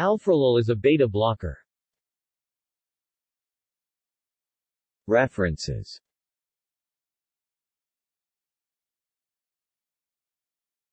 Alfrolol is a beta blocker. References